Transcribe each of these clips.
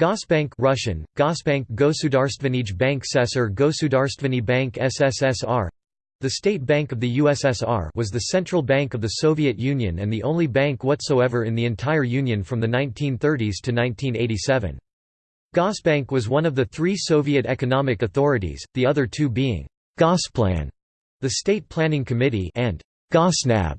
Gosbank Russian, Gosbank Gosudarstvenij Bank Sesar Gosudarstvenny Bank SSSR the State Bank of the USSR was the central bank of the Soviet Union and the only bank whatsoever in the entire Union from the 1930s to 1987. Gosbank was one of the three Soviet economic authorities, the other two being Gosplan, the State Planning Committee and Gosnab,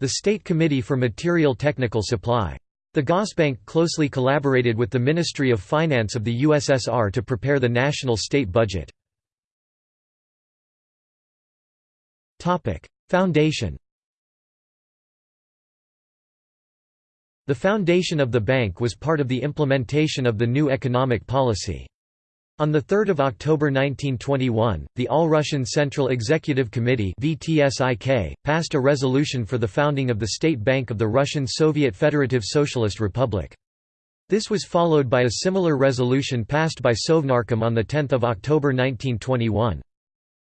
the State Committee for Material Technical Supply. The Gosbank closely collaborated with the Ministry of Finance of the USSR to prepare the national state budget. Foundation The foundation of the bank was part of the implementation of the new economic policy. On 3 October 1921, the All-Russian Central Executive Committee passed a resolution for the founding of the State Bank of the Russian Soviet Federative Socialist Republic. This was followed by a similar resolution passed by Sovnarkom on 10 October 1921.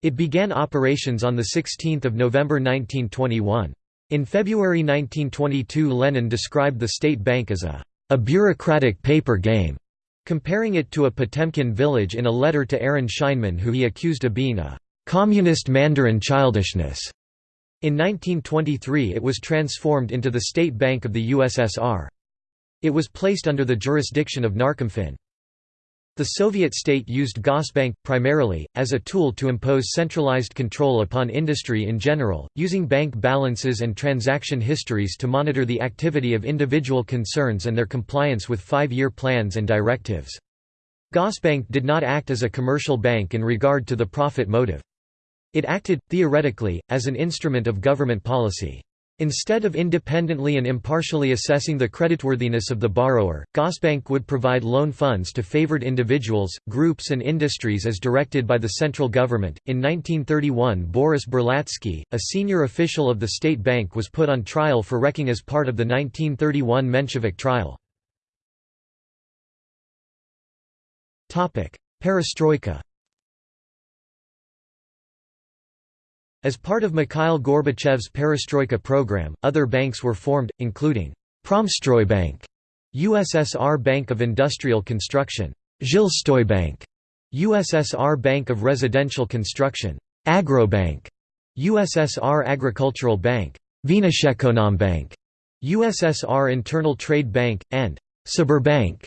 It began operations on 16 November 1921. In February 1922 Lenin described the State Bank as a, a bureaucratic paper game comparing it to a Potemkin village in a letter to Aaron Scheinman who he accused of being a «communist Mandarin childishness». In 1923 it was transformed into the State Bank of the USSR. It was placed under the jurisdiction of Narkomfin. The Soviet state used Gosbank, primarily, as a tool to impose centralized control upon industry in general, using bank balances and transaction histories to monitor the activity of individual concerns and their compliance with five-year plans and directives. Gosbank did not act as a commercial bank in regard to the profit motive. It acted, theoretically, as an instrument of government policy. Instead of independently and impartially assessing the creditworthiness of the borrower, Gosbank would provide loan funds to favored individuals, groups, and industries as directed by the central government. In 1931, Boris Berlatsky, a senior official of the state bank, was put on trial for wrecking as part of the 1931 Menshevik trial. Perestroika As part of Mikhail Gorbachev's perestroika program, other banks were formed, including Promstroybank, USSR Bank of Industrial Construction, Zhilstoybank, USSR Bank of Residential Construction, Agrobank, USSR Agricultural Bank, Bank, USSR Internal Trade Bank, and Sberbank,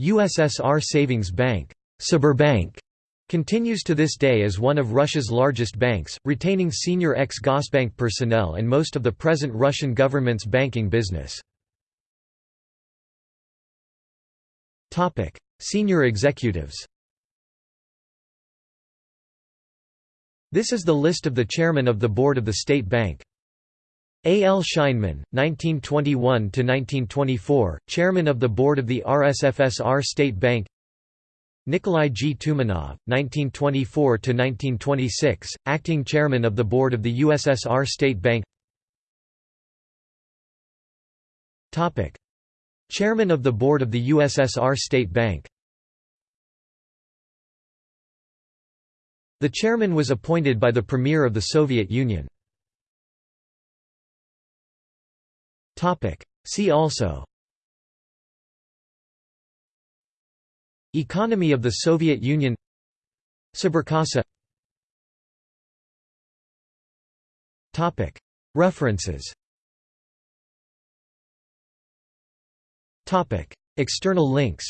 USSR Savings Bank, Sberbank continues to this day as one of Russia's largest banks, retaining senior ex-Gosbank personnel and most of the present Russian government's banking business. senior executives This is the list of the chairman of the board of the State Bank. A. L. Scheinman, 1921–1924, chairman of the board of the RSFSR State Bank Nikolai G. Tumanov, 1924–1926, acting chairman of the board of the USSR State Bank Chairman of the board of the USSR State Bank The chairman was appointed by the Premier of the Soviet Union. See also Economy of the Soviet Union. Sberkassa References. External links.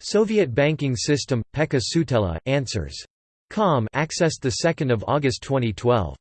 Soviet banking system, Pekka Sutela, Answers. Com accessed 2 August 2012